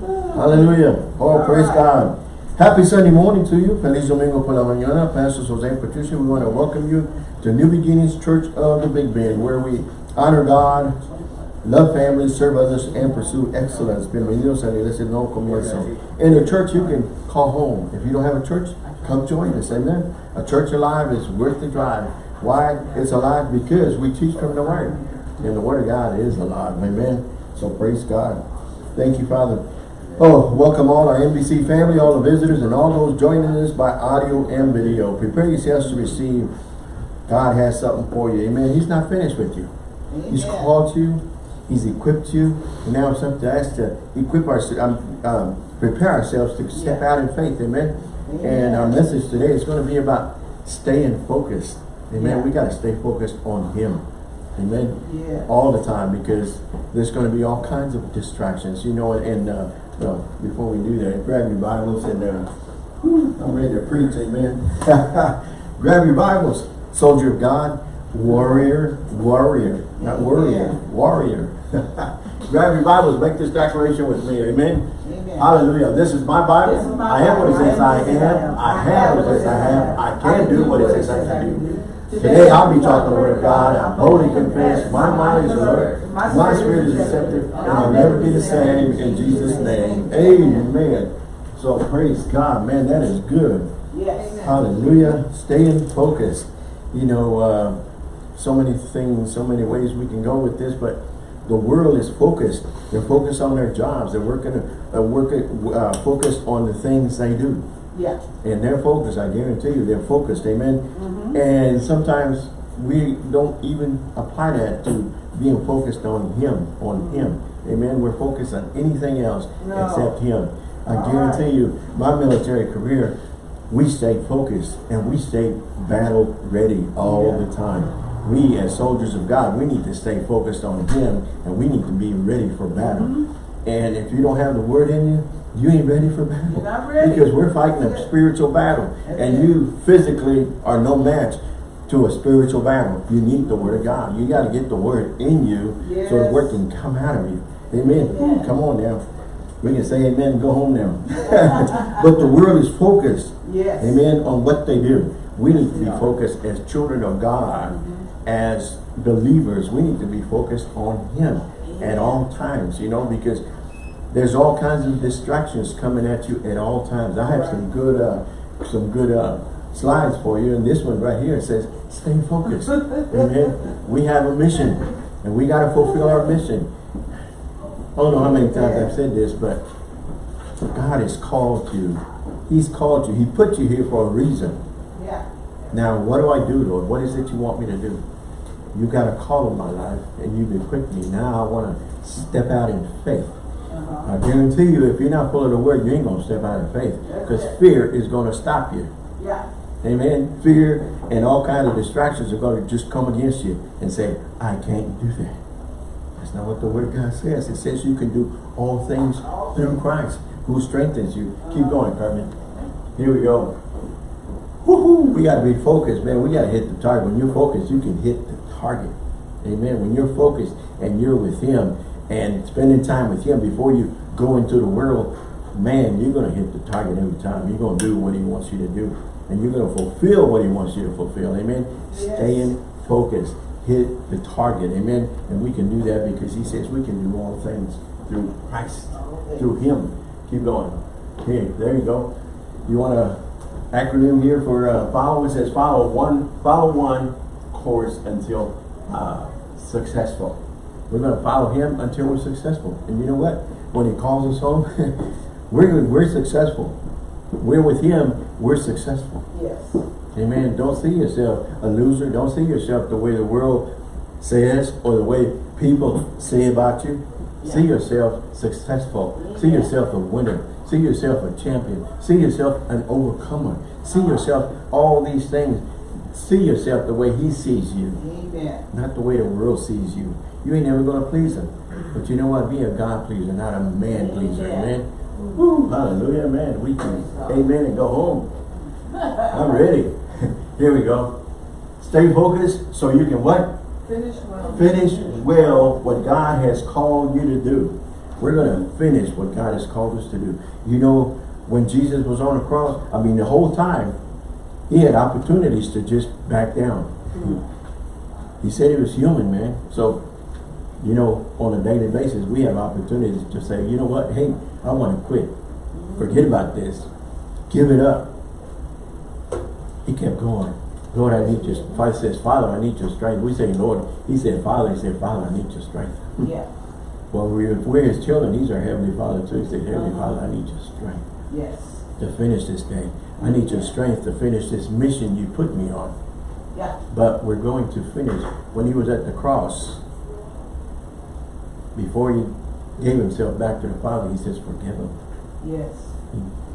Hallelujah. Oh, praise God. Happy Sunday morning to you. Feliz Domingo por la mañana. Pastor Jose Patricia, we want to welcome you to New Beginnings Church of the Big Bend, where we honor God, love families, serve others, and pursue excellence. Bienvenidos a la iglesia Nuevo Comienzo. In the church, you can call home. If you don't have a church, come join us. Amen. A church alive is worth the drive. Why it's alive? Because we teach from the Word. And the Word of God is alive. Amen. So praise God. Thank you, Father. Oh, welcome all our NBC family, all the visitors, and all those joining us by audio and video. Prepare yourselves to receive. God has something for you. Amen. He's not finished with you. Amen. He's called you. He's equipped you. And now it's up to us to equip ourselves, um, um, prepare ourselves to step out in faith. Amen. Amen. And our message today is going to be about staying focused. Amen. Yeah. We got to stay focused on Him. Amen. Yeah. All the time because there's going to be all kinds of distractions. You know, and uh, well, before we do that, grab your Bibles and uh, I'm ready to preach, amen. grab your Bibles, soldier of God, warrior, warrior, not warrior, warrior. grab your Bibles, make this declaration with me, amen. amen. Hallelujah. This is my Bible. Is my I am what it says I am. I have what it says I have. I can do what it says I can do. Today I'll be talking the word of God. I boldly confess. My mind is alert. My spirit is receptive. And I'll never be the same in Jesus' name. Amen. So praise God. Man, that is good. Yes. Hallelujah. Staying focused. You know, uh, so many things, so many ways we can go with this, but the world is focused. They're focused on their jobs. They're working, uh, working uh, focused on the things they do. Yeah. And they're focused, I guarantee you, they're focused, amen? Mm -hmm. And sometimes we don't even apply that to being focused on Him, on mm -hmm. Him. Amen? We're focused on anything else no. except Him. I All guarantee right. you, my military career, we stay focused and we stay battle ready all yeah. the time. We, as soldiers of God, we need to stay focused on Him and we need to be ready for battle. Mm -hmm. And if you don't have the Word in you, you ain't ready for battle. Ready. Because we're fighting a spiritual battle. That's and it. you physically are no match to a spiritual battle. You need the word of God. You got to get the word in you yes. so the word can come out of you. Amen. Yeah. Come on now. We can say amen go home now. but the world is focused. Yes. Amen. On what they do. We need to be focused as children of God. Mm -hmm. As believers, we need to be focused on Him at all times, you know, because there's all kinds of distractions coming at you at all times. I have some good uh, some good uh, slides for you, and this one right here says, stay focused. Amen. We have a mission, and we got to fulfill our mission. I don't know how many times I've said this, but God has called you. He's called you. He put you here for a reason. Yeah. Now, what do I do, Lord? What is it you want me to do? You got a call in my life, and you've equipped me. Now I want to step out in faith. I guarantee you, if you're not full of the word, you ain't going to step out in faith. Because fear is going to stop you. Yeah. Amen. Fear and all kinds of distractions are going to just come against you and say, I can't do that. That's not what the word of God says. It says you can do all things through Christ who strengthens you. Keep going, Carmen. Here we go. Woohoo! We got to be focused, man. We got to hit the target. When you're focused, you can hit the target. Amen. When you're focused and you're with Him, and spending time with him before you go into the world, man, you're going to hit the target every time. You're going to do what he wants you to do. And you're going to fulfill what he wants you to fulfill. Amen. Yes. Staying focused. Hit the target. Amen. And we can do that because he says we can do all things through Christ. Through him. Keep going. Okay, there you go. You want a acronym here for uh, follow? It says follow one, follow one course until uh, successful. We're going to follow him until we're successful. And you know what? When he calls us home, we're, we're successful. We're with him, we're successful. Yes. Amen. Don't see yourself a loser. Don't see yourself the way the world says or the way people say about you. Yeah. See yourself successful. See yourself a winner. See yourself a champion. See yourself an overcomer. See yourself all these things. See yourself the way he sees you. Amen. Not the way the world sees you you ain't never going to please him. But you know what? Be a God pleaser, not a man pleaser. Amen. Woo, hallelujah, man. We can, amen, and go home. I'm ready. Here we go. Stay focused so you can what? Finish well. Finish well what God has called you to do. We're going to finish what God has called us to do. You know, when Jesus was on the cross, I mean, the whole time, he had opportunities to just back down. Mm-hmm. He said he was human, man. So, you know, on a daily basis, we have opportunities to say, you know what, hey, I want to quit. Forget about this. Give it up. He kept going. Lord, I need your, Father says, Father, I need your strength. We say, Lord, he said, Father, he said, Father, I need your strength. Yeah, Well, we're, we're his children. He's our heavenly Father too. He said, Heavenly uh-huh. Father, I need your strength yes. to finish this day. I need your strength to finish this mission you put me on. Yeah, But we're going to finish. When he was at the cross, before he gave himself back to the Father, he says, forgive him. yes.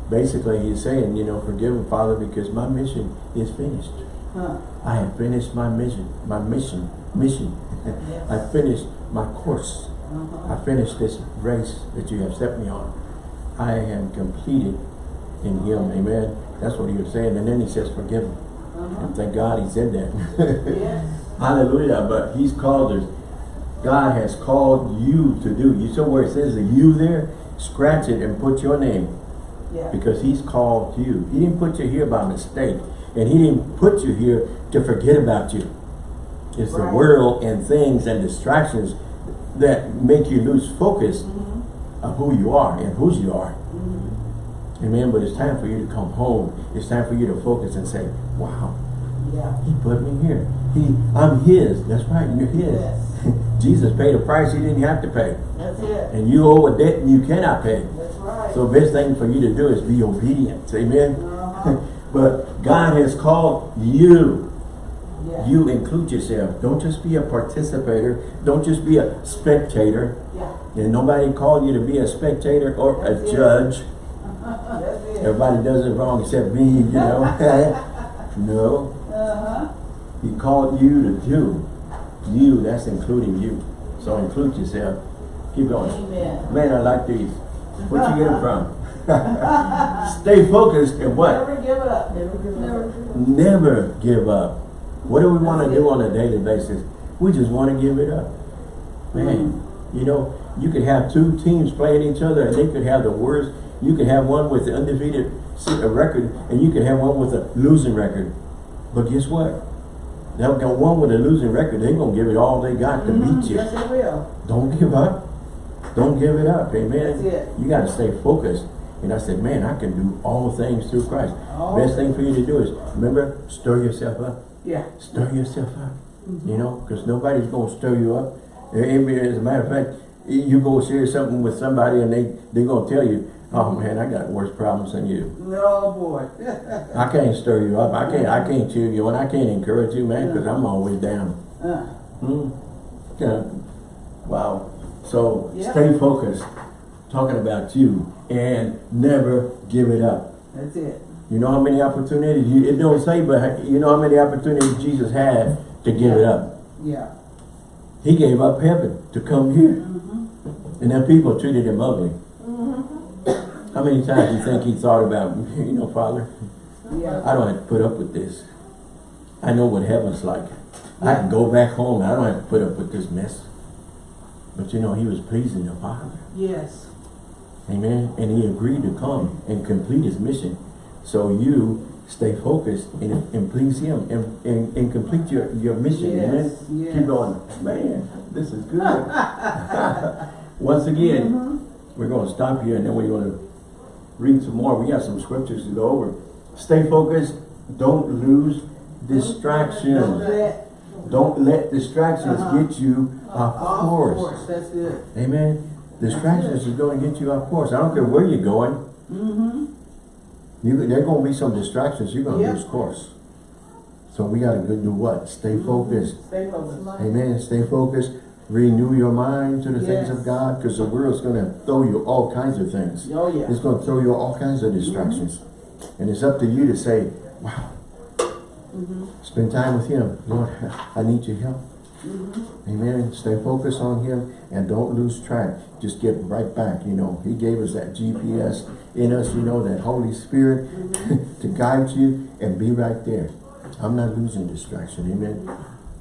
Basically, he's saying, you know, forgive him, Father, because my mission is finished. Huh, I have finished my mission, my mission, mission. Yes. I finished my course. uh-huh. I finished this race that you have set me on. I am completed in him, amen. That's what he was saying. And then he says, forgive him. Uh-huh. And thank God he said that. Yes, Hallelujah. But he's called us. God has called you to do. You saw where it says the you there? Scratch it and put your name. yeah, Because he's called you. He didn't put you here by mistake. And he didn't put you here to forget about you. It's the world and things and distractions that make you lose focus Mhm. of who you are and whose you are. Mhm. Amen. But it's time for you to come home. It's time for you to focus and say, wow, yeah, he put me here. He, I'm his. That's right, you're his. Yes. Jesus paid a price he didn't have to pay. that's it, And you owe a debt and you cannot pay. that's right. So best thing for you to do is be obedient. Amen. Uh-huh. but God has called you. Yeah, You include yourself. Don't just be a participator. Don't just be a spectator. yeah, And nobody called you to be a spectator or a it. judge. that's it. Everybody does it wrong except me, you know. no. Uh-huh, He called you to do. You, that's including you. So include yourself. Keep going. amen. Man, I like these. Where'd you get them from? Stay focused and what? Never give up. Never give up. Never give up. What do we want to do on a daily basis? We just want to give it up. Man, mm-hmm. you know, you could have two teams playing each other and they could have the worst. You could have one with the undefeated record and you could have one with a losing record. But guess what? They'll got one with a losing record. They're going to give it all they got to Mhm, beat you. Yes, it will. Don't give up. Don't give it up. Amen. That's it. You got to stay focused. And I said, man, I can do all things through Christ. All Best thing for you to do is, remember, stir yourself up. Yeah, Stir yourself up. You know, because nobody's going to stir you up. As a matter of fact, you go share something with somebody and they, they're going to tell you, oh man, I got worse problems than you. oh boy. I can't stir you up. I can't, I can't cheer you and I can't encourage you, man, because I'm always down. Uh, Hmm. Yeah. Wow. So Yeah. stay focused. Talking about you and never give it up. That's it. You know how many opportunities you it don't say, but you know how many opportunities Jesus had to give it up. Yeah. He gave up heaven to come here. Mm-hmm. And then people treated him ugly. How many times do you think he thought about, you know, Father, Yeah. I don't have to put up with this. I know what heaven's like. I can go back home. I don't have to put up with this mess. But you know, he was pleasing the Father. Yes. Amen. And he agreed to come and complete his mission. So you stay focused and, and please him and, and, and complete your, your mission. Yes, Amen. yes. Keep going. Man, this is good. Once again, Mm-hmm. we're going to stop here and then we're going to read some more. We got some scriptures to go over. Stay focused. Don't lose distractions. Don't let distractions Uh-huh. get you off course. course. That's it. Amen. Distractions is going to get you off course. I don't care where you're going. Mm-hmm. You, there going to be some distractions. You're going to Yeah. lose course. So we got to go do what? Stay focused. Stay focused. Amen. Stay focused. Renew your mind to the things of God because the world's going to throw you all kinds of things. Oh yeah. It's going to throw you all kinds of distractions. And it's up to you to say, wow, Mm-hmm. spend time with Him. Lord, I need your help. Mm-hmm. Amen. Stay focused on Him and don't lose track. Just get right back. You know, He gave us that GPS in us, you know, that Holy Spirit to guide you and be right there. I'm not losing distraction. Amen.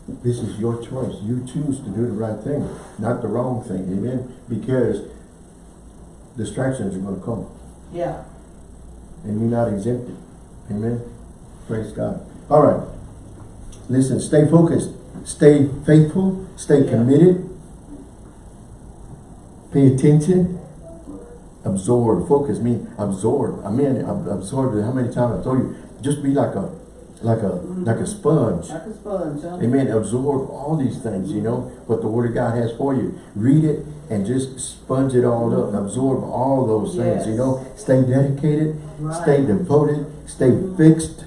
This is your choice. You choose to do the right thing, not the wrong thing. Amen. Because distractions are gonna come. Yeah. And you're not exempted. Amen. Praise God. All right. Listen, stay focused. Stay faithful. Stay Yeah. committed. Pay attention. Absorb. Focus mean absorb. I mean ab- absorb. How many times I told you? Just be like a like a like a sponge. Like a sponge, huh? Amen. Absorb all these things, you know, what the Word of God has for you. Read it and just sponge it all up. Absorb all those things, you know. Stay dedicated, stay devoted, stay mm-hmm. fixed,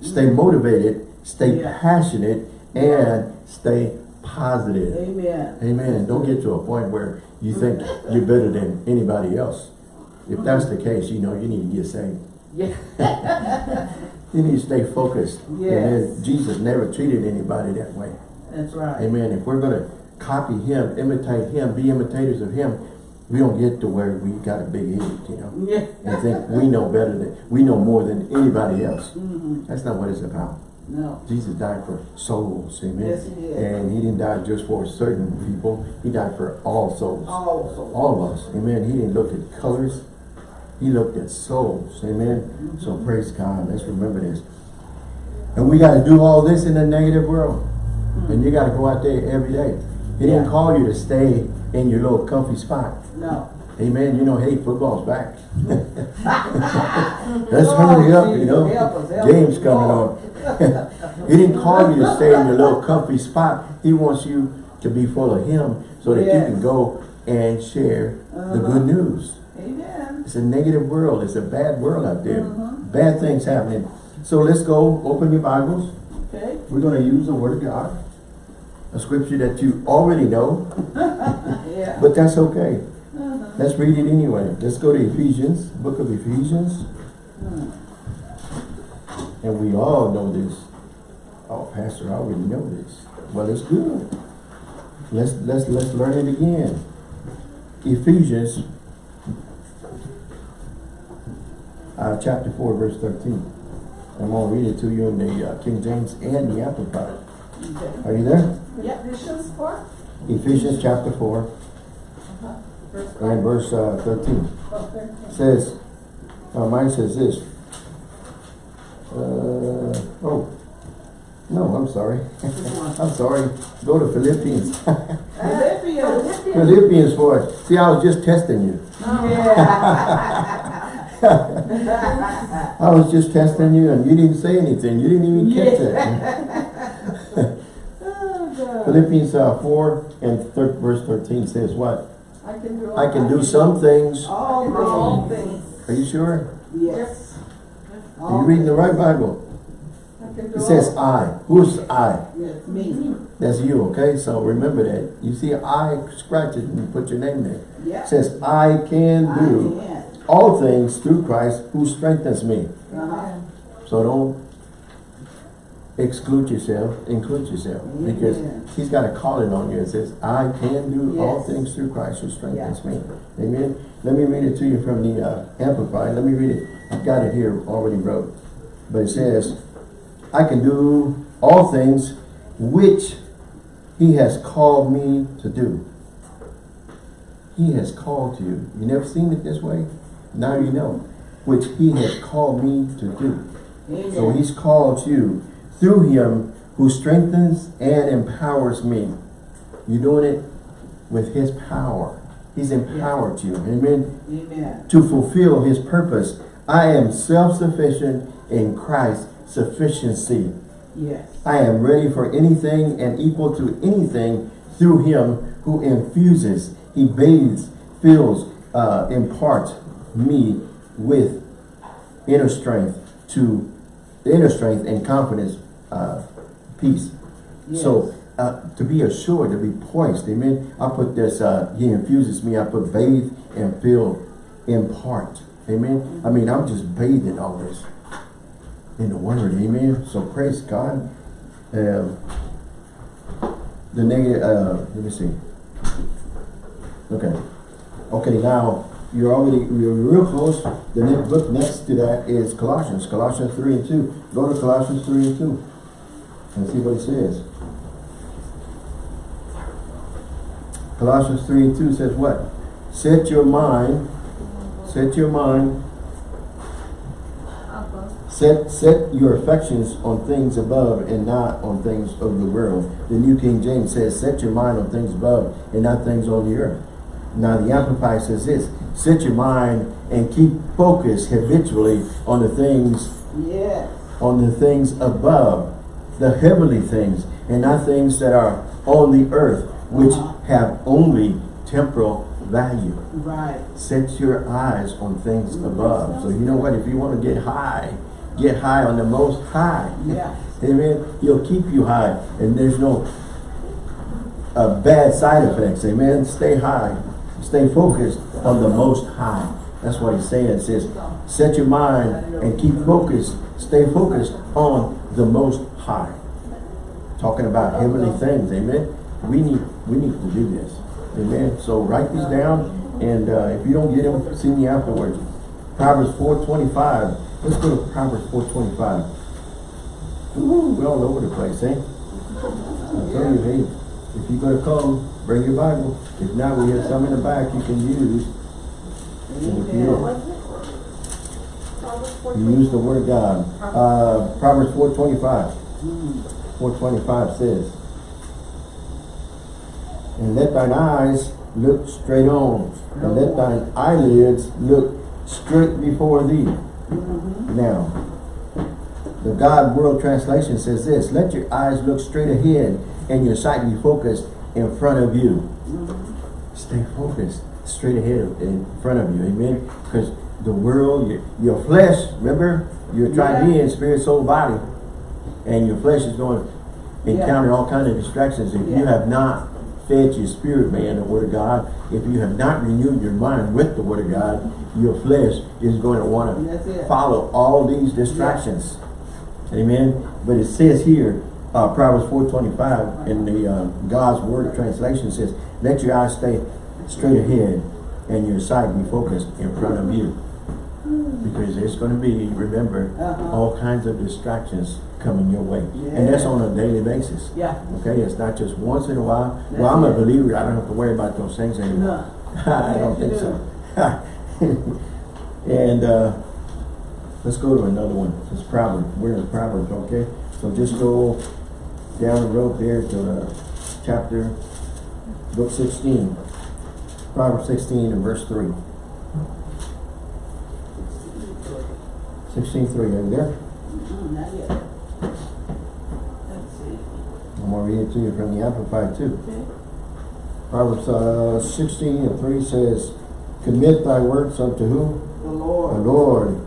stay mm-hmm. motivated, stay Yeah. passionate, and stay positive. Amen. Amen. Don't get to a point where you think mm-hmm. you're better than anybody else. If that's the case, you know, you need to get saved. Yeah. You need to stay focused. Yes. Jesus never treated anybody that way. That's right. Amen. If we're going to copy him, imitate him, be imitators of him, we don't get to where we got a big head, you know, Yeah. and think we know better than, we know more than anybody else. Mhm. That's not what it's about. No. Jesus died for souls, amen. Yes, he did. And he didn't die just for certain people. He died for all souls. Also. All of us, amen. He didn't look at colors. He looked at souls, amen. So praise God. Let's remember this. And we got to do all this in a negative world. And you got to go out there every day. He didn't call you to stay in your little comfy spot. No. Amen. You know, hey, football's back. Let's hurry up, you know. help us, help Game's coming on. he didn't call you to stay in your little comfy spot. He wants you to be full of him so that you can go and share the Uh-huh. good news. Amen. It's a negative world. It's a bad world out there. Mhm. Bad things happening. So let's go open your Bibles. Okay. We're going to use the Word of God. A scripture that you already know, Yeah. but that's okay. Uh-huh. Let's read it anyway. Let's go to Ephesians, book of Ephesians. Hmm. And we all know this. Oh, Pastor, I already know this. Well, it's good. Let's let's let's learn it again. Ephesians uh, chapter 4, verse 13. I'm going to read it to you in the uh, King James and the Amplified. Okay. Are you there? Yeah. Ephesians four, Ephesians chapter 4 verse and five, verse uh, 13. oh, thirteen. says, uh, mine says this. Uh, oh, no, I'm sorry. I'm sorry. Go to Philippians. Philippians. Philippians 4. See, I was just testing you. Yeah. I was just testing you and you didn't say anything. You didn't even catch it. Oh, Philippians uh, 4 and thir verse 13 says what? I can do. I can do some things. All All things. things. Are you sure? Yes. Are you reading the right Bible? I can do It says. I. Who's I? Yes, me. That's you, okay? So remember that. You see I, scratch it and put your name there. Yeah. It says, I can I do can. All things through Christ who strengthens me. Uh-huh. So don't exclude yourself, include yourself. Because he's got a calling on you. It says, I can do all things through Christ who strengthens me. Amen. Let me read it to you from the uh, Amplified. Let me read it. I've got it here already wrote. But it says, I can do all things which he has called me to do. He has called you. You never seen it this way? Now you know. Which he has called me to do. So he's called you through him who strengthens and empowers me. You're doing it with his power. He's empowered you. Amen. Amen. To fulfill his purpose. I am self-sufficient in Christ's sufficiency. Yes. I am ready for anything and equal to anything through him who infuses, he bathes, fills, uh, imparts me with inner strength to inner strength and confidence, uh, peace. So uh, to be assured, to be poised, amen. I put this, uh, he infuses me, I put bathe and fill, impart, amen. I mean, I'm just bathing in all this in the word, amen. So praise God. Um, the negative, uh, let me see. Okay. Okay, now, you're already, you're real close. The next book next to that is Colossians, Colossians 3 and 2. Go to Colossians 3 and 2 and see what it says. Colossians 3 and 2 says what? Set your mind Set your mind, set, set your affections on things above and not on things of the world. The New King James says, set your mind on things above and not things on the earth. Now the Amplified says this, set your mind and keep focus habitually on the things Yes. on the things above, the heavenly things, and not things that are on the earth, which Uh-huh. have only temporal value. Right. Set your eyes on things above. So you know what? If you want to get high, get high on the most high. Yeah. Amen. He'll keep you high, and there's no uh, bad side effects. Amen. Stay high. Stay focused on the most high. That's what he's saying. It says, set your mind and keep focused. Stay focused on the most high. Talking about heavenly things. Amen. We need we need to do this. Amen. So write these down, and uh, if you don't get them, see me afterwards. Proverbs 4.25. Let's go to Proverbs 4.25. Ooh, we're all over the place, eh? I tell you, hey, if you're gonna come, bring your Bible. If not, we have some in the back you can use. You use the word of God. Uh, Proverbs four twenty-five. Four twenty-five says, And let thine eyes look straight on, and let thine eyelids look straight before thee. Now, the God's Word Translation says this, let your eyes look straight ahead and your sight be focused in front of you. Stay focused straight ahead in front of you, amen? Because the world, your, your flesh, remember, you're trying to be in spirit, soul, body, and your flesh is going to encounter all kinds of distractions. If you have not fed your spirit, man, the word of God, if you have not renewed your mind with the word of God, your flesh is going to want to follow all these distractions. Amen. But it says here, uh, Proverbs 4.25 in the uh, God's Word translation says, let your eyes stay straight ahead and your sight be focused in front of you. Because there's going to be, remember, Uh-huh. all kinds of distractions coming your way. And that's on a daily basis. Yeah. Okay, it's not just once in a while. That's well, I'm a believer. I don't have to worry about those things anymore. No. I don't think so. and uh, let's go to another one. It's Proverbs. We're in Proverbs, okay? So just go down the road there to uh, chapter, book 16. Proverbs 16 and verse 3. 16 3. Are you there? Not yet. Let's see. I'm going to read it to you from the Amplified too. Okay. Proverbs uh, 16 and 3 says, Commit thy works unto who? The Lord. The Lord. Lord,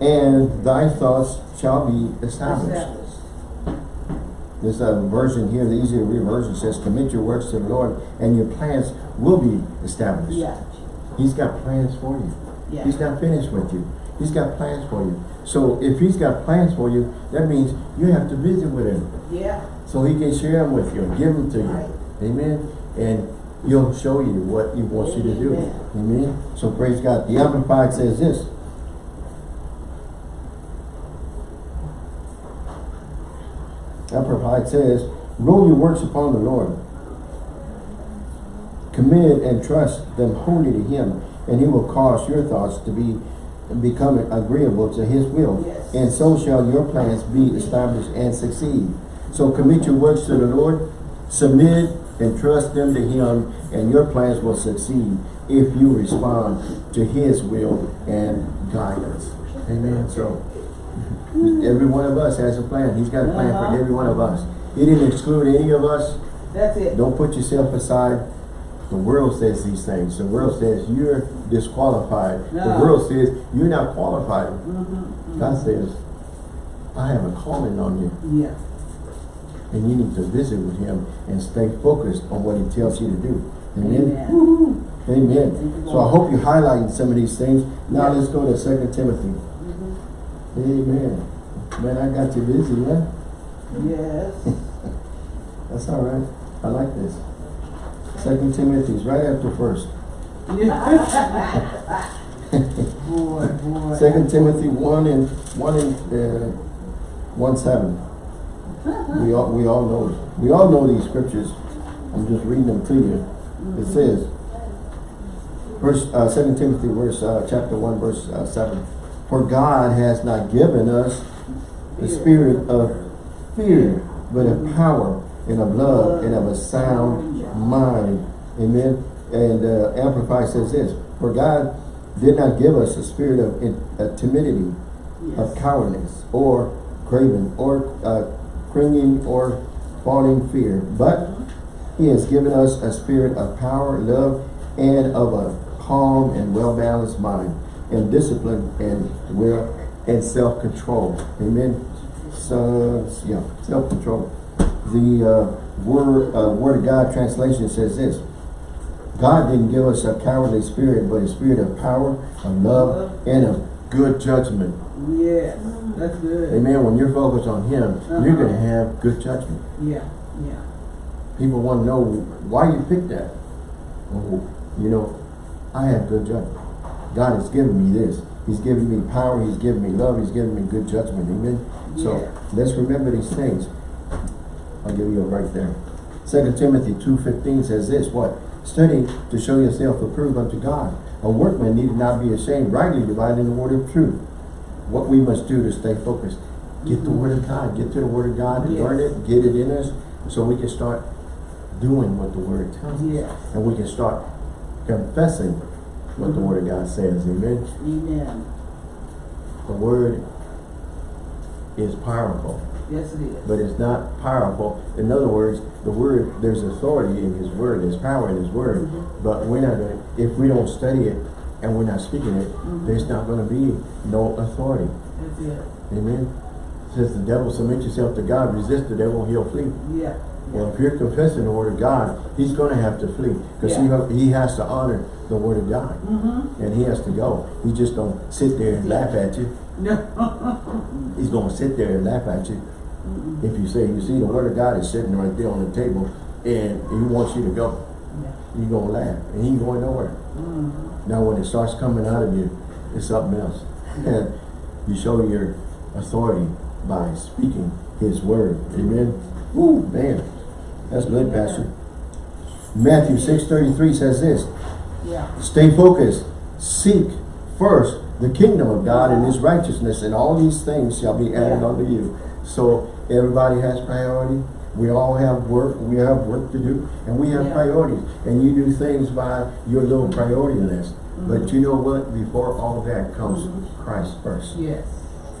and thy thoughts shall be established. Established. This uh, version here, the easier to read version says, commit your works to the Lord and your plans will be established. Yeah. He's got plans for you. Yeah. He's not finished with you. He's got plans for you. So if he's got plans for you, that means you have to visit with him. Yeah. So he can share them with you, and give them to you. Right. Amen. And he'll show you what he wants you to do. Amen. Amen. So praise God. The Amplified says this. Amplified says, roll your works upon the Lord. Commit and trust them wholly to him, and he will cause your thoughts to be become agreeable to his will. Yes. And so shall your plans be established and succeed. So commit your works to the Lord, submit and trust them to him, and your plans will succeed if you respond to his will and guidance. Amen. So every one of us has a plan. He's got a plan for Uh-huh. every one of us. He didn't exclude any of us. That's it. Don't put yourself aside. The world says these things. The world says you're disqualified. The world says you're not qualified. Mm-hmm. God says, I have a calling on you. Yeah. And you need to visit with him and stay focused on what he tells you to do. Amen. Amen. Amen. So I hope you're highlighting some of these things. Now Yeah. let's go to Second Timothy. Amen. Man, I got you busy, man. Yes. That's all right. I like this. Second Timothy's right after first. boy, boy. Second Timothy one and one and uh, one seven. We all we all know we all know these scriptures. I'm just reading them to you. It says, Verse, uh, second Timothy, verse, uh, chapter one, verse, uh, seven. For God has not given us the spirit of fear, but of power and of love and of a sound mind. Amen. And, uh, Amplify says this, for God did not give us a spirit of in, uh, timidity, of cowardice, or craven, or, uh, cringing, or fawning fear, but he has given us a spirit of power, love, and of a calm and well-balanced mind, and discipline, and will, and self-control. Amen. So, yeah, self-control. The uh, word, uh, word of God translation says this. God didn't give us a cowardly spirit, but a spirit of power, of love, and of good judgment. Yes, that's good. Amen. When you're focused on Him, you're Uh-huh. going to have good judgment. Yeah, yeah. People want to know why you picked that. Oh, you know, I have good judgment. God has given me this. He's given me power. He's given me love. He's given me good judgment. Amen. So let's remember these things. I'll give you a right there. Second Timothy 2.15 says this, what? Study to show yourself approved unto God. A workman need not be ashamed, rightly dividing the word of truth. What we must do to stay focused. Get the mm-hmm. word of God. Get to the word of God and Yes. learn it. Get it in us so we can start doing what the word tells us. Yes. And we can start confessing what the word of God says. Amen. Amen. The word is powerful, Yes, it is. but it's not powerful. In other words, the word, there's authority in his word, there's power in his word. Mm-hmm. But we're not gonna, if we don't study it and we're not speaking it, mm-hmm. there's not gonna be no authority. That's it. Amen. Says the devil, submit yourself to God, resist the devil, he'll flee. Yeah. Well, if you're confessing the word of God, he's gonna have to flee. Because he, Yeah. he has to honor the word of God. Mm-hmm. And he has to go. He just don't sit there and laugh at you. No. He's gonna sit there and laugh at you. If you say, you see, the word of God is sitting right there on the table and he wants you to go. Yeah. You're gonna laugh and he ain't going nowhere. Mm-hmm. Now when it starts coming out of you, it's something else. And you show your authority by speaking his word. Amen. Woo, man. That's good, Pastor. Matthew 6.33 says this. Yeah. Stay focused. Seek first the kingdom of God and his righteousness, and all these things shall be added Yeah. unto you. So everybody has priority. We all have work. We have work to do, and we have Yeah. priorities. And you do things by your little priority list. Mm-hmm. But you know what? Before all that comes Christ first, Yes.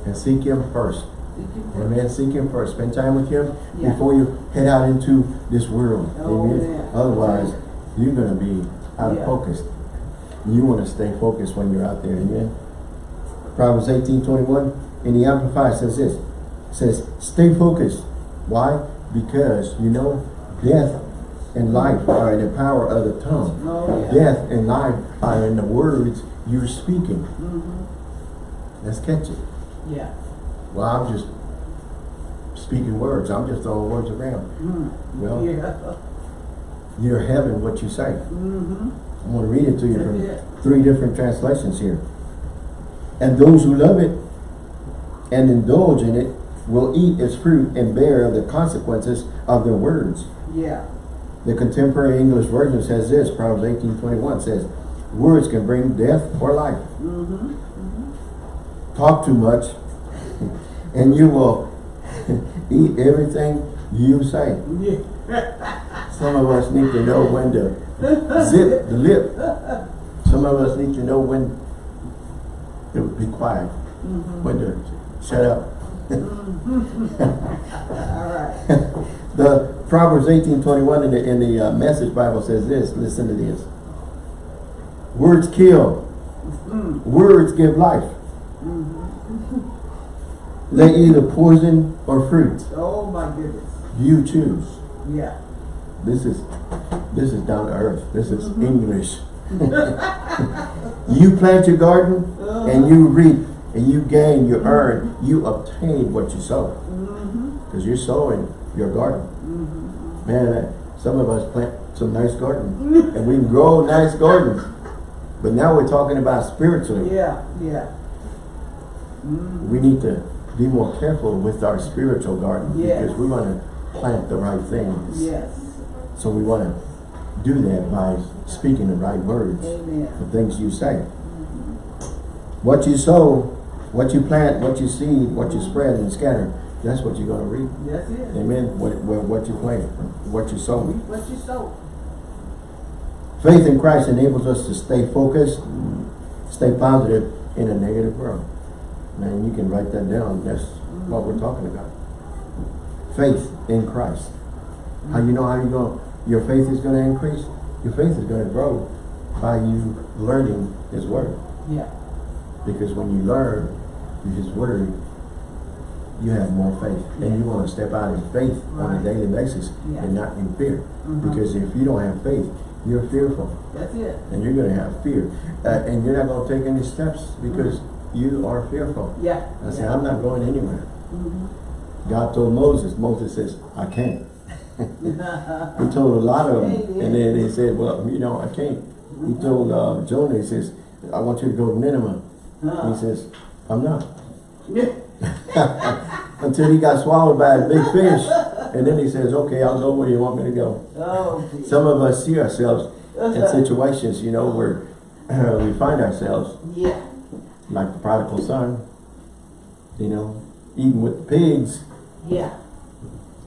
and seek Him first. Thank you for- Amen. Seek Him first. Spend time with Him Yeah. before you head out into this world. Oh, Amen. man. Otherwise, you're gonna be out of focus. You want to stay focused when you're out there. Amen. Proverbs 18, 21 in the Amplified says this. It says, stay focused. Why? Because you know death and life are in the power of the tongue. Oh, yeah. Death and life are in the words you're speaking. Mm-hmm. Let's catch it. Yeah. Well, I'm just speaking words. I'm just throwing words around. Mm. Well, Yeah. you're having what you say. Mm-hmm. I'm going to read it to you from three different translations here. And those who love it and indulge in it will eat its fruit and bear the consequences of their words. Yeah. The contemporary English version says this, Proverbs 18:21 says, words can bring death or life. Mm-hmm. Talk too much and you will eat everything you say. Yeah. Some of us need to know when to zip the lip. Some of us need to know when to be quiet, mm-hmm. when to shut up. Mm-hmm. All right. The Proverbs 18:21 in the, in the uh, Message Bible says this, listen to this. Words kill. Mm-hmm. Words give life. They either poison or fruit. Oh, my goodness. You choose. Yeah. This is this is down to earth. This is English. you plant your garden and you reap and you gain, you earn, you obtain what you sow. Because you're sowing your garden. Man, uh, some of us plant some nice gardens and we grow nice gardens. But now we're talking about spiritually. Yeah. Yeah. Mm. We need to be more careful with our spiritual garden Yes. because we want to plant the right things. Yes. So we want to do that by speaking the right words, Amen. the things you say. What you sow, what you plant, what you seed, what you spread and scatter, that's what you're gonna reap. That's it. Amen. What, what, what you plant, what you sow. Reap what you sow. Faith in Christ enables us to stay focused, stay positive in a negative world. Man, you can write that down. That's what we're talking about. Faith in Christ. How you know how you going your faith is going to increase? Your faith is going to grow by you learning His Word. Yeah. Because when you learn His Word, you have more faith. And you want to step out in faith on a daily basis Yeah. and not in fear. Mhm. Because if you don't have faith, you're fearful That's it. and you're going to have fear. Uh, and you're not going to take any steps because you are fearful. Yeah. I say, I'm not going anywhere. Mhm. God told Moses, Moses says, I can't. He told a lot of them. And then he said, well, you know, I can't. He told uh, Jonah, he says, I want you to go to Nineveh. He says, I'm not. Until he got swallowed by a big fish. And then he says, okay, I'll go where you want me to go. Oh. Some of us see ourselves in situations, you know, where we find ourselves Yeah. Like the prodigal son, you know, eating with the pigs Yeah.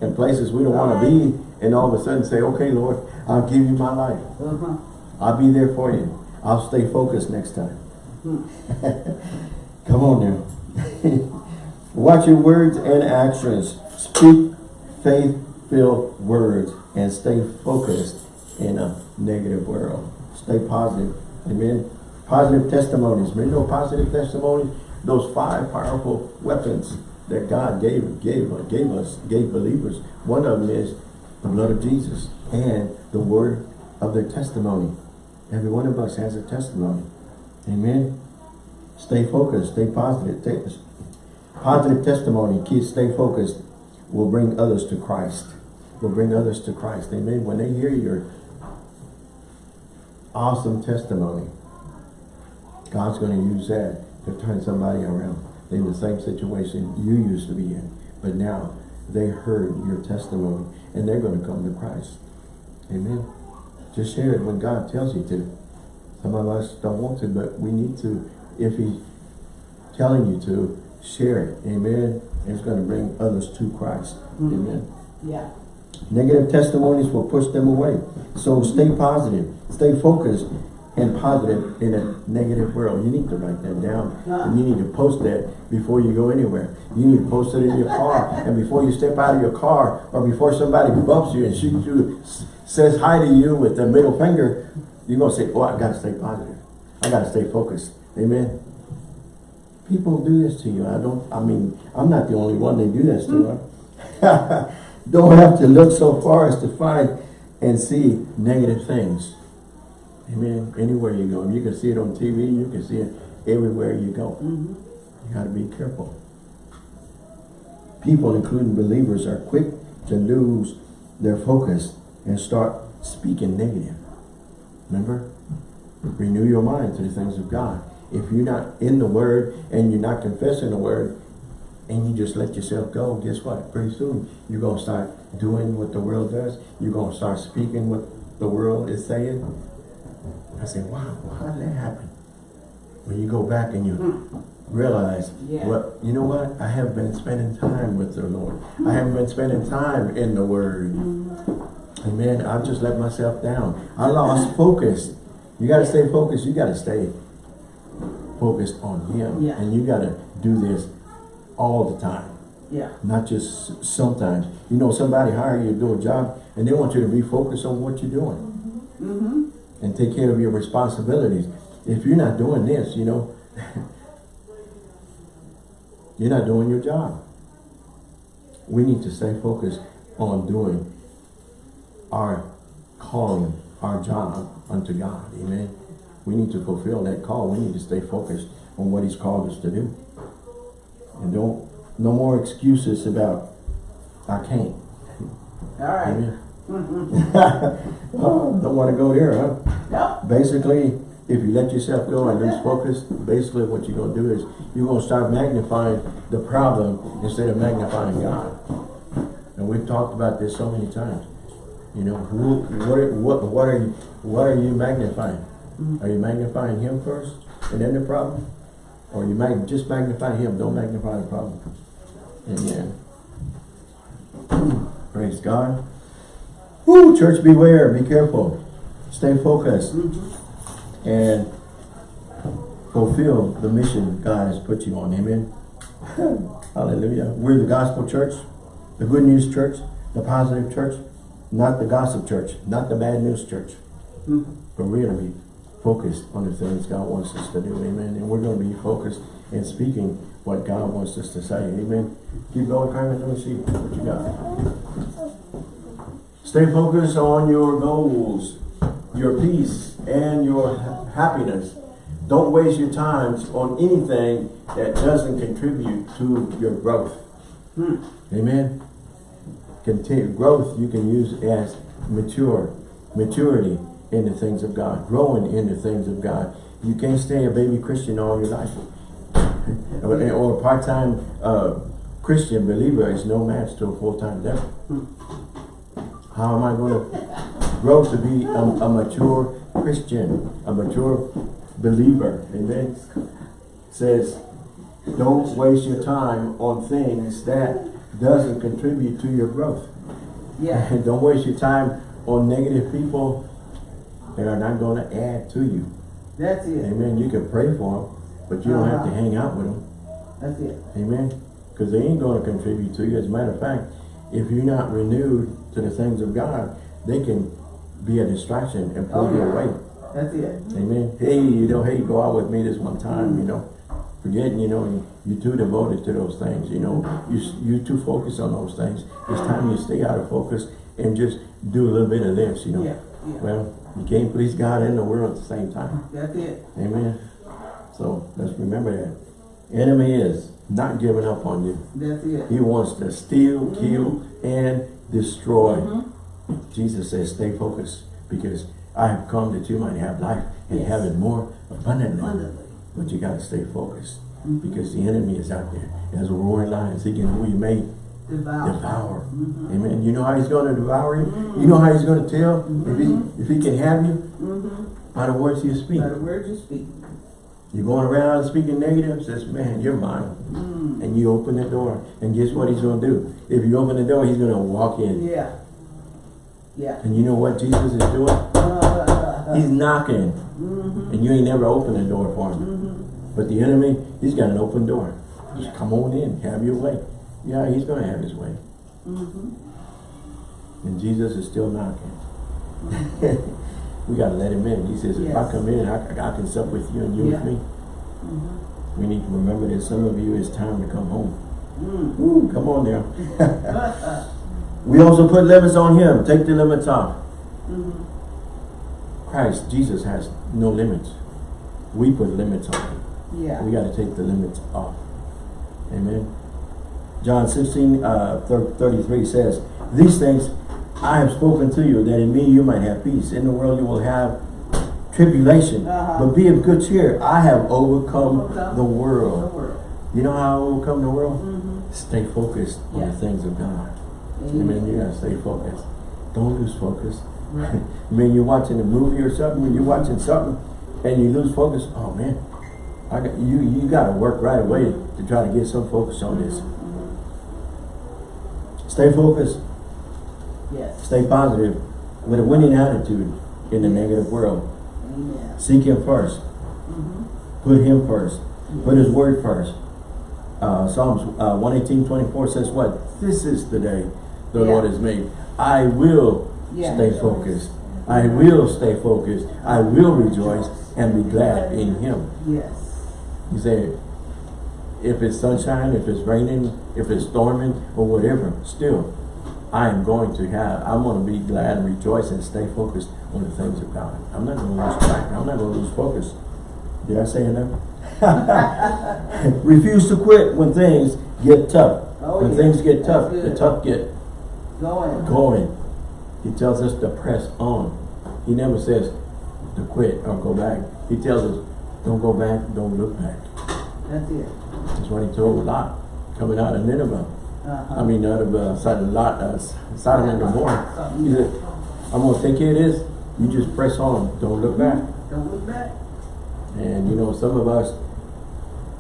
in places we don't want to be, and all of a sudden say, okay, Lord, I'll give you my life. Uh-huh. I'll be there for you. I'll stay focused next time. Come on now. Watch your words and actions. Speak faith-filled words and stay focused in a negative world. Stay positive. Amen. Positive testimonies. Remember those positive testimonies? Those five powerful weapons that God gave gave gave us, gave believers. One of them is the blood of Jesus and the word of their testimony. Every one of us has a testimony. Amen. Stay focused. Stay positive. Take, positive testimony. Kids, stay focused. Will bring others to Christ. Will bring others to Christ. Amen. When they hear your awesome testimony, God's going to use that to turn somebody around They're in the same situation you used to be in. But now they heard your testimony and they're going to come to Christ. Amen. Just share it when God tells you to. Some of us don't want to, but we need to. If He's telling you to, share it. Amen. It's going to bring others to Christ. Mm-hmm. Amen. Yeah. Negative testimonies will push them away. So stay positive, stay focused and positive in a negative world. You need to write that down. And you need to post that before you go anywhere. You need to post it in your car. And before you step out of your car or before somebody bumps you and shoots you, says hi to you with the middle finger, you're going to say, oh, I got to stay positive. I got to stay focused. Amen. People do this to you. I don't, I mean, I'm not the only one they do this to. huh? don't have to look so far as to find and see negative things. Amen. Anywhere you go. You can see it on TV. You can see it everywhere you go. Mm-hmm. You got to be careful. People, including believers, are quick to lose their focus and start speaking negative. Remember? Renew your mind to the things of God. If you're not in the Word and you're not confessing the Word and you just let yourself go, guess what? Pretty soon you're going to start doing what the world does. You're going to start speaking what the world is saying. I say, wow, well, how did that happen? When you go back and you hmm. realize, Yeah. what you know what? I have been spending time with the Lord. I haven't been spending time in the Word. Hmm. Amen. I've just let myself down. I lost focus. You got to stay focused. You got to stay focused on Him. Yeah. And you got to do this all the time. Yeah. Not just sometimes. You know, somebody hire you to do a job and they want you to be focused on what you're doing Mm-hmm. mm-hmm. And take care of your responsibilities. If you're not doing this, you know, you're not doing your job. We need to stay focused on doing our calling, our job unto God. Amen. We need to fulfill that call. We need to stay focused on what He's called us to do. And don't, no more excuses about, I can't. All right. Amen. Mm-hmm. oh, don't want to go there, huh? Yep. Basically, if you let yourself go and lose focus, basically what you're going to do is you're going to start magnifying the problem instead of magnifying God. And we've talked about this so many times. You know, who, what, are- what, what are you, what are you magnifying? Mm-hmm. Are you magnifying him first and then the problem? Or you mag, just magnify him, don't magnify the problem? Amen. Praise God. Woo, church beware, be careful. Stay focused and fulfill the mission God has put you on. Amen. Hallelujah. We're the gospel church, the good news church, the positive church, not the gossip church, not the bad news church. Mm-hmm. But we're going to be focused on the things God wants us to do. Amen. And we're going to be focused in speaking what God wants us to say. Amen. Keep going, Carmen. Let me see what you got. Stay focused on your goals, your peace, and your ha- happiness. Don't waste your times on anything that doesn't contribute to your growth. Amen. Continue growth you can use as mature, maturity in the things of God, growing in the things of God. You can't stay a baby Christian all your life. or or a part-time uh, Christian believer is no match to a full-time devil. How am I going to grow to be a, a mature Christian, a mature believer? Amen. Says, don't waste your time on things that doesn't contribute to your growth. Yeah. And don't waste your time on negative people that are not going to add to you. That's it. Amen. You can pray for them, but you don't have to Uh-huh. hang out with them. That's it. Amen. Because they ain't going to contribute to you. As a matter of fact, if you're not renewed to the things of God, they can be a distraction and pull Oh, you yeah. away. That's it. Amen. Hey, you know, hey, go out with me this one time, you know. Forgetting, you know, you- you're too devoted to those things, you know. You, you're too focused on those things. It's time you stay out of focus and just do a little bit of this, you know. Yeah. Yeah. Well, you can't please God and the world at the same time. That's it. Amen. So let's remember that. Enemy is not giving up on you. That's it. He wants to steal, kill, mm-hmm. and destroy. Mm-hmm. Jesus says, stay focused because I have come that you might have life and Yes. have it more abundantly. Abundantly. But you got to stay focused mm-hmm. because the enemy is out there as a roaring lion seeking who you may Devour. devour. Mm-hmm. Amen. You know how he's going to devour you? Mm-hmm. You know how he's going to tell if he if he can have you? By the words you speak. By the words you speak. You're going around speaking negative, says, man, you're mine. Mm. And you open the door. And guess what he's going to do? If you open the door, he's going to walk in. Yeah. Yeah. And you know what Jesus is doing? Uh, He's knocking. And you ain't never opened the door for him. But the enemy, he's got an open door. Just come on in, have your way. Yeah, he's going to have his way. And Jesus is still knocking. we got to let him in. He says, if I come in, I, I can sup with you and you Yeah. with me. We need to remember that some of you, it's time to come home. mm. Ooh, come on now. we also put limits on him. Take the limits off. Christ, Jesus has no limits. We put limits on him. Yeah. We got to take the limits off. Amen. John 16, uh, 33 says, These things I have spoken to you, that in me you might have peace. In the world you will have tribulation. Uh-huh. But be of good cheer. I have overcome, Overcome the The world. world. You know how I overcome the world? Stay focused on the things of God. Amen. Amen. You gotta stay focused. Don't lose focus. Right. I mean, you're watching a movie or something, when you're watching something, and you lose focus. Oh man, I got you. You got to work right away to try to get some focus on this. Stay focused. Yes. Stay positive with a winning attitude in the negative world. Amen. Seek Him 1st Put Him first. Put His Word first. Uh, Psalms uh, 118, 24 says what? This is the day the Yeah. Lord has made. I will Yeah. stay focused. I will stay focused. I will rejoice and be glad in Him. Yes. He said, if it's sunshine, if it's raining, if it's storming, or whatever, still, I am going to have, I'm going to be glad and rejoice and stay focused on the things of God. I'm not going to lose track. I'm not going to lose focus. Did I say enough? Refuse to quit when things get tough. Oh, when yeah. things get tough, the tough get Going. going. He tells us to press on. He never says to quit or go back. He tells us, don't go back, don't look back. That's it. That's what he told Lot coming out of Nineveh. Uh-huh. I mean, out of uh, Sodom, Lot, uh, Sodom and Gomorrah. He said, I'm gonna take care of this. You just press on, don't look back. Don't look back. And you know, some of us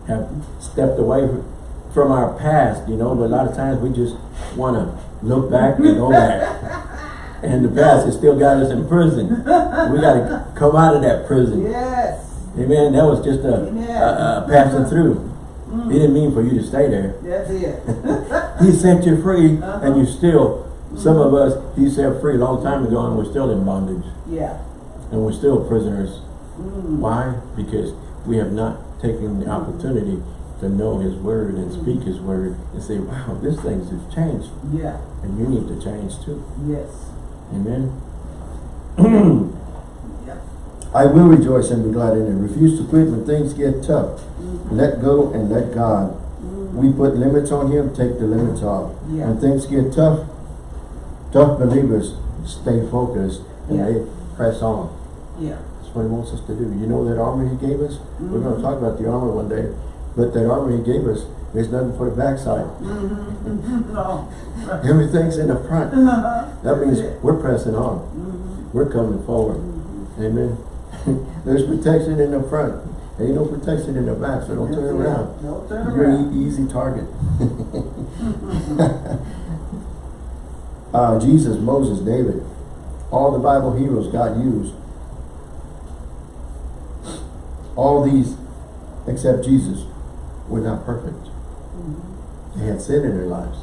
have stepped away from our past, you know, but a lot of times we just wanna look back and go back. And the past has still got us in prison. We gotta come out of that prison. Yes. Amen. That was just a, a, a passing through. Mm-hmm. He didn't mean for you to stay there. That's it. He set you free and uh-huh. you still, mm-hmm. some of us, he set free a long time ago and we're still in bondage. Yeah. And we're still prisoners. Mm. Why? Because we have not taken the mm-hmm. opportunity to know his word and speak his word and say, wow, this thing's just changed. Yeah. And you need to change too. Yes. Amen. Yep. I will rejoice and be glad in it. Refuse to quit when things get tough. Mm-hmm. Let go and let God. Mm-hmm. We put limits on him, take the limits off. Yeah. When things get tough, tough believers stay focused and Yeah. they press on. Yeah. That's what he wants us to do. You know that armor he gave us? We're going to mm-hmm. talk about the armor one day. But that armor he gave us, there's nothing for the backside. No. Mm-hmm. Everything's in the front. Mm-hmm. That means we're pressing on. Mm-hmm. We're coming forward. Amen. There's protection in the front. Ain't no protection in the back, so don't turn around. Don't turn You're an easy target. uh, Jesus, Moses, David, all the Bible heroes God used. All these, except Jesus, were not perfect. Mm-hmm. They had sin in their lives.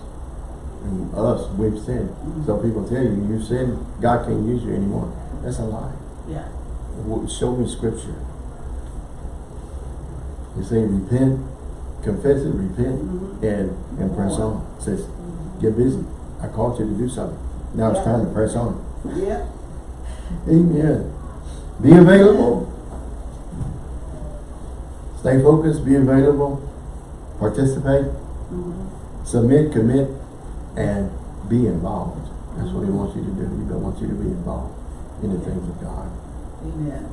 And us, we've sinned. Mm-hmm. So people tell you, you sin, God can't use you anymore. That's a lie. Yeah. Show me scripture. You say repent, confess it, repent, mm-hmm. and, and press on. It says, get busy. I called you to do something. Now it's time to press on. Yeah. Amen. Be available. Stay focused, be available, participate, mm-hmm. submit, commit, and be involved. That's what he mm-hmm. wants you to do. He wants you to be involved in the things of God. Amen.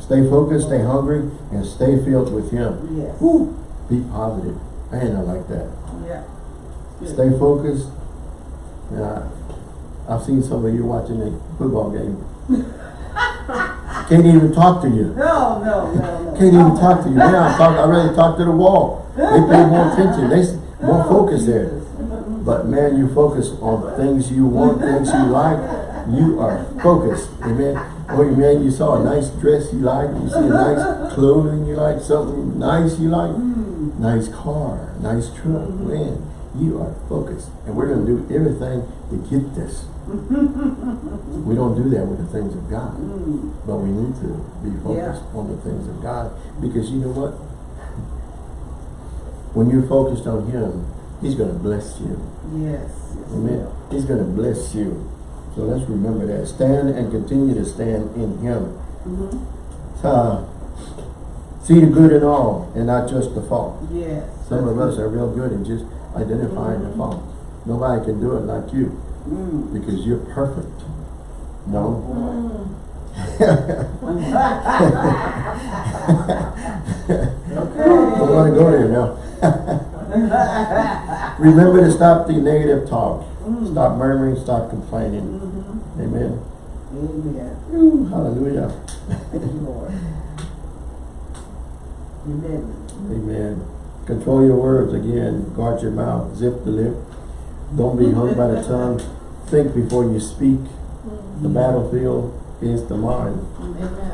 Stay focused, stay hungry, and stay filled with Him. Yes. Woo! Be positive. Man, I like that. Yeah. Good. Stay focused. Yeah, I've seen some of you watching a football game. Can't even talk to you. No, no, no, no. Can't even talk to you. Man, I talk. I really talk to the wall. They pay more attention. They more focus there. But man, you focus on things you want, things you like. You are focused. Amen. Oh man, you saw a nice dress you like. You see a nice clothing you like. Something nice you like. Nice car, nice truck. Man, you are focused. And we're going to do everything to get this. we don't do that with the things of God. But we need to be focused on the things of God. Because you know what? When you're focused on Him, He's going to bless you. Yes. yes, Amen. yeah. He's going to bless you. So let's remember that. Stand and continue to stand in Him. Uh, see the good in all and not just the fault. Yes. Some of us are real good at just identifying the fault. Nobody can do it like you Mm. because you're perfect. No. Don't want to go there now. Remember to stop the negative talk. Stop murmuring, stop complaining. Mm-hmm. Amen. Amen. Ooh, hallelujah. Thank you, Lord. Amen. Amen. Control your words again. Guard your mouth. Zip the lip. Don't be hung by the tongue. Think before you speak. Mm-hmm. The battlefield is the mind.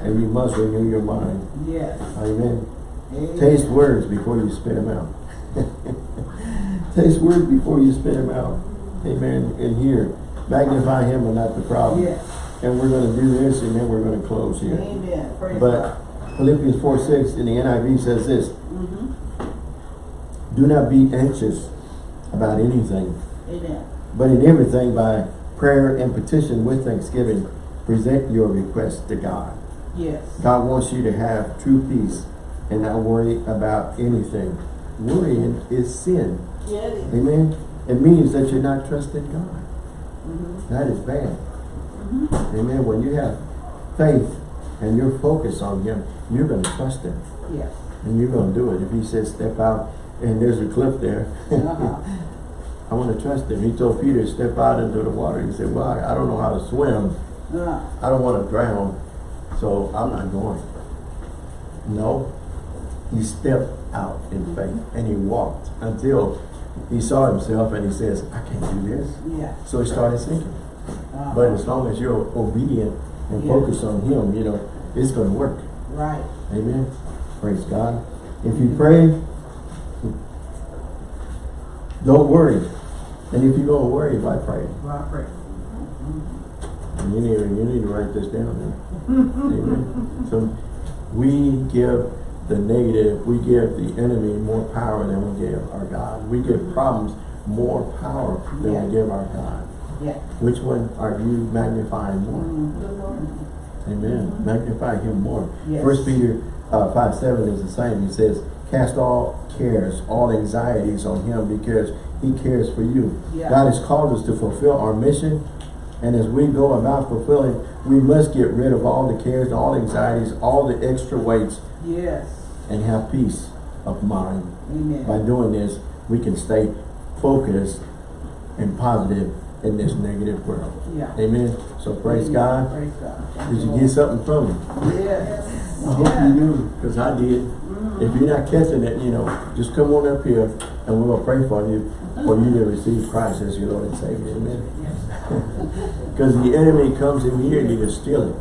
And you must renew your mind. Yes. Amen. Amen. Taste words before you spit them out. Taste words before you spit them out. Amen. And here, magnify him and not the problem. Yes. And we're going to do this and then we're going to close here. Amen. Praise But God. Philippians 4 6 in the NIV says this Mhm. Do not be anxious about anything, Amen. but in everything by prayer and petition with thanksgiving, present your request to God. Yes. God wants you to have true peace and not worry about anything. Worrying is sin. Get it. Amen. It means that you're not trusting God. Mm-hmm. That is bad. Amen. When you have faith and you're focused on Him, you're going to trust Him. Yes. And you're going to do it. If He says step out and there's a cliff there, Uh-huh. I want to trust Him. He told Peter, step out into the water. He said, well, I, I don't know how to swim. Uh, I don't want to drown, so I'm not going. No, he stepped out in faith and he walked until he saw himself and he says, I can't do this. yeah. So he started sinking. Uh, But as long as you're obedient and Yeah. focused on him, you know, it's going to work. Right. Amen. Praise God. If you pray, don't worry. And if you're going to worry, why pray? Right. And You need, you need to write this down. Amen. So we give the negative, we give the enemy more power than we give our God. We give problems more power than Yeah. we give our God. Yeah. Which one are you magnifying more? Mm, The Lord. Amen. Magnify him more. Yes. First Peter uh, five seven is the same. He says, "Cast all cares, all anxieties on him, because he cares for you." Yeah. God has called us to fulfill our mission, and as we go about fulfilling, we must get rid of all the cares, all anxieties, all the extra weights, Yes. and have peace of mind. Amen. By doing this, we can stay focused and positive in this negative world. Yeah. Amen. So praise God. Praise God. Did you get something from it? Yes. I hope Yeah. you do, because I did. If you're not catching it, you know, just come on up here and we're gonna pray for you, for you to receive Christ as your Lord and Savior, amen? Because the enemy comes in here to steal it,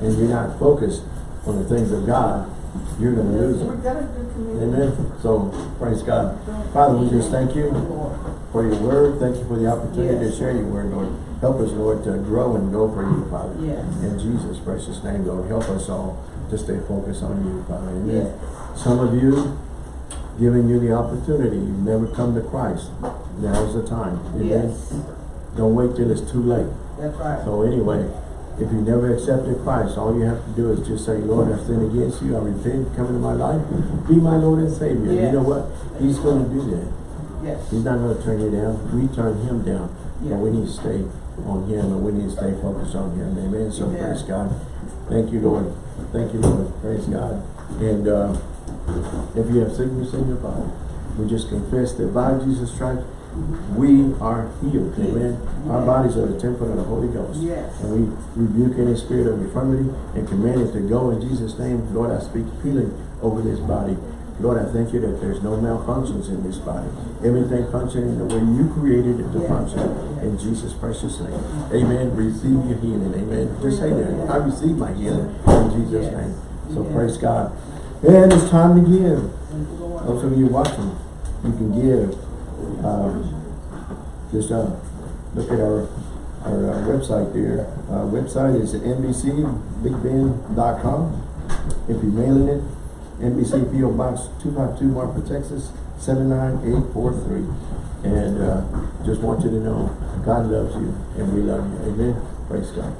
and you're not focused on the things of God, you're gonna lose it. got a good community. Amen? So, praise God. Father, we just thank you for your word, thank you for the opportunity to share your word, Lord. Help us, Lord, to grow and go for you, Father. Yes. In Jesus' precious name, Lord, help us all to stay focused on you, Father. Amen. Yes. Some of you, giving you the opportunity, you've never come to Christ. Now's the time. Amen. Yes. Don't wait till it's too late. That's right. So anyway, if you never accepted Christ, all you have to do is just say, Lord, I've sinned against you. I repent. Come into my life. Be my Lord and Savior. You know what? He's going to do that. Yes. He's not going to turn you down. We turn him down. Yeah. But we need to stay on him and we need to stay focused on him. Amen. So Amen. praise God. Thank you, Lord. Thank you, Lord. Praise God. And uh, if you have sickness in your body, we just confess that by Jesus' stripes, we are healed. Amen. Our bodies are the temple of the Holy Ghost. Yes. And we rebuke any spirit of infirmity and command it to go in Jesus' name. Lord, I speak healing over this body. Lord, I thank you that there's no malfunctions in this body. Everything functioning the way you created it to Yes. function. In Jesus' precious name. Amen. Receive your healing. Amen. Just say that. I receive my healing in Jesus' Yes. name. So Yes. praise God. And it's time to give. Thank you, Lord. Those of you watching, you can give. Um, just uh, look at our our uh, website there. Uh, website is nbcbigben.com. If you're mailing it, NBC PO Box 252 Marfa, Texas 79843. And uh, just want you to know God loves you and we love you. Amen. Praise God.